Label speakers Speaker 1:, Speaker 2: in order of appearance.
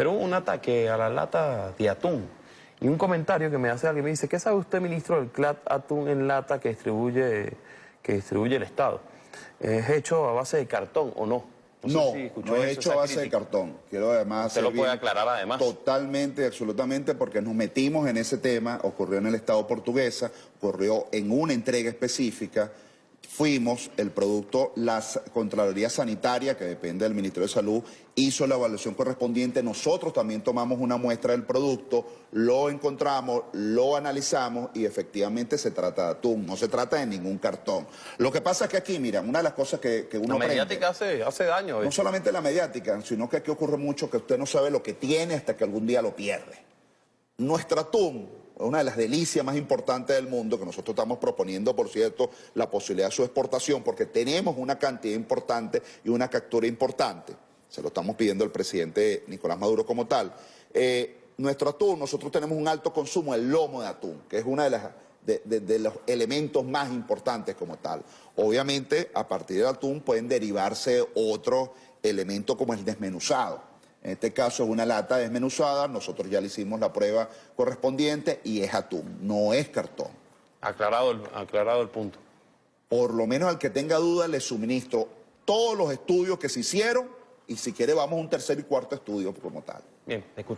Speaker 1: pero hubo un ataque a la lata de atún. Y un comentario que me hace alguien me dice, ¿qué sabe usted, ministro, del CLAT atún en lata que distribuye, que distribuye el Estado? ¿Es hecho a base de cartón o no?
Speaker 2: No,
Speaker 1: si escuchó
Speaker 2: no es hecho a base de cartón. Quiero además...
Speaker 1: Usted lo puede aclarar además.
Speaker 2: Totalmente, absolutamente, porque nos metimos en ese tema, ocurrió en el Estado portuguesa, ocurrió en una entrega específica, fuimos, el producto, la Contraloría Sanitaria, que depende del Ministerio de Salud, hizo la evaluación correspondiente, nosotros también tomamos una muestra del producto, lo encontramos, lo analizamos y efectivamente se trata de atún, no se trata de ningún cartón. Lo que pasa es que aquí, mira, una de las cosas que, que uno
Speaker 1: La mediática hace, hace daño.
Speaker 2: no
Speaker 1: ¿eh?
Speaker 2: solamente la mediática, sino que aquí ocurre mucho que usted no sabe lo que tiene hasta que algún día lo pierde. Nuestro atún, una de las delicias más importantes del mundo, que nosotros estamos proponiendo, por cierto, la posibilidad de su exportación, porque tenemos una cantidad importante y una captura importante. Se lo estamos pidiendo al presidente Nicolás Maduro como tal. Eh, nuestro atún, nosotros tenemos un alto consumo del lomo de atún, que es una de de los elementos más importantes como tal. Obviamente, a partir del atún pueden derivarse otros elementos como el desmenuzado. En este caso es una lata desmenuzada, nosotros ya le hicimos la prueba correspondiente y es atún, no es cartón.
Speaker 1: Aclarado, el, aclarado el punto.
Speaker 2: Por lo menos al que tenga duda le suministro todos los estudios que se hicieron y si quiere vamos a un tercer y cuarto estudio como tal.
Speaker 1: Bien, escuchamos.